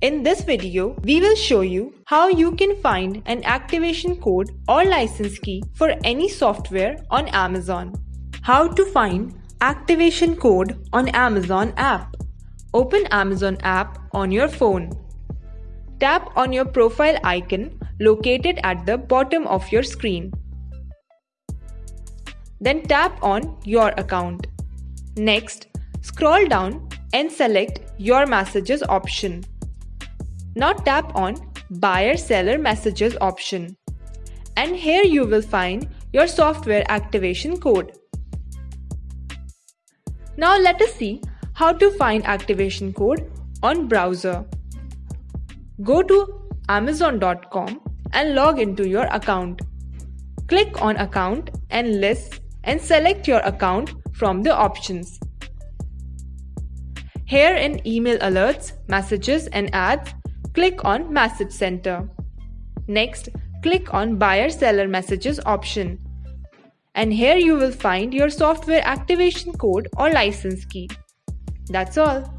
In this video, we will show you how you can find an activation code or license key for any software on Amazon. How to find activation code on Amazon app. Open Amazon app on your phone. Tap on your profile icon located at the bottom of your screen. Then tap on your account. Next, scroll down and select your messages option. Now tap on Buyer Seller Messages option. And here you will find your software activation code. Now let us see how to find activation code on browser. Go to amazon.com and log into your account. Click on account and list and select your account from the options. Here in email alerts, messages and ads, click on Message Center. Next, click on Buyer Seller Messages option. And here you will find your software activation code or license key. That's all.